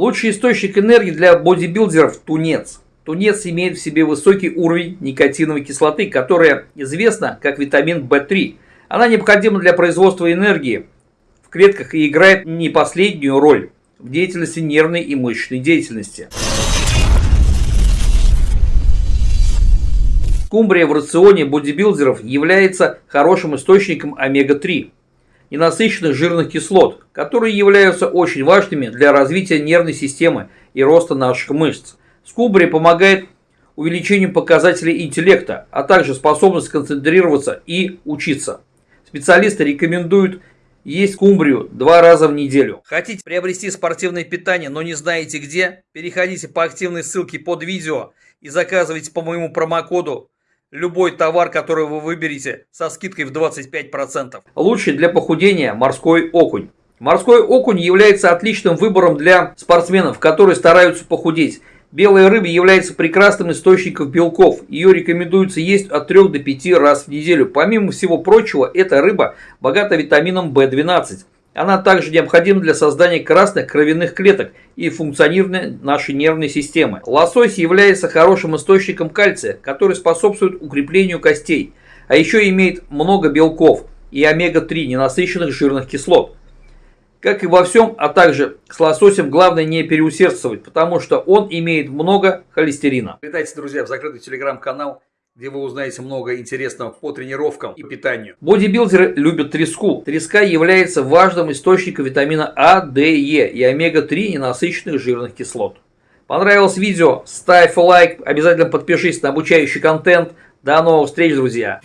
Лучший источник энергии для бодибилдеров – тунец. Тунец имеет в себе высокий уровень никотиновой кислоты, которая известна как витамин В3. Она необходима для производства энергии в клетках и играет не последнюю роль в деятельности нервной и мышечной деятельности. Скумбрия в рационе бодибилдеров является хорошим источником омега-3, ненасыщенных жирных кислот, которые являются очень важными для развития нервной системы и роста наших мышц. Скумбрия помогает увеличению показателей интеллекта, а также способность концентрироваться и учиться. Специалисты рекомендуют есть скумбрию два раза в неделю. Хотите приобрести спортивное питание, но не знаете где? Переходите по активной ссылке под видео и заказывайте по моему промокоду любой товар, который вы выберете со скидкой в 25%. Лучший для похудения морской окунь. Морской окунь является отличным выбором для спортсменов, которые стараются похудеть. Белая рыба является прекрасным источником белков. Ее рекомендуется есть от 3 до 5 раз в неделю. Помимо всего прочего, эта рыба богата витамином В12. Она также необходима для создания красных кровяных клеток и функционирования нашей нервной системы. Лосось является хорошим источником кальция, который способствует укреплению костей, а еще имеет много белков и омега-3 ненасыщенных жирных кислот. Как и во всем, а также с лососем главное не переусердствовать, потому что он имеет много холестерина. Летайте, друзья, в закрытый телеграм-канал где вы узнаете много интересного по тренировкам и питанию. Бодибилдеры любят треску. Треска является важным источником витамина А, Д, Е и омега-3 ненасыщенных жирных кислот. Понравилось видео? Ставь лайк, обязательно подпишись на обучающий контент. До новых встреч, друзья!